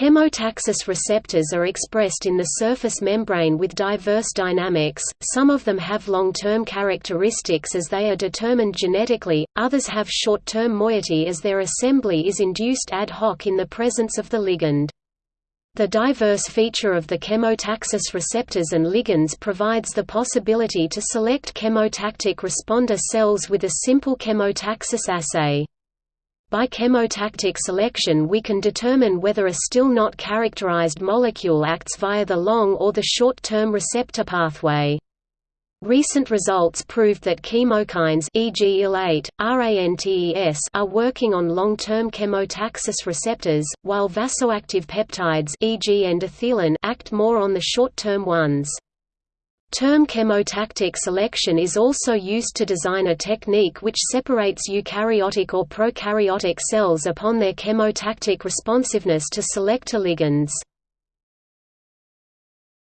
Chemotaxis receptors are expressed in the surface membrane with diverse dynamics, some of them have long-term characteristics as they are determined genetically, others have short-term moiety as their assembly is induced ad hoc in the presence of the ligand. The diverse feature of the chemotaxis receptors and ligands provides the possibility to select chemotactic responder cells with a simple chemotaxis assay. By chemotactic selection we can determine whether a still not characterized molecule acts via the long or the short-term receptor pathway. Recent results proved that chemokines e.g. IL-8, RANTES are working on long-term chemotaxis receptors, while vasoactive peptides e.g. endothelin act more on the short-term ones. Term chemotactic selection is also used to design a technique which separates eukaryotic or prokaryotic cells upon their chemotactic responsiveness to selector ligands.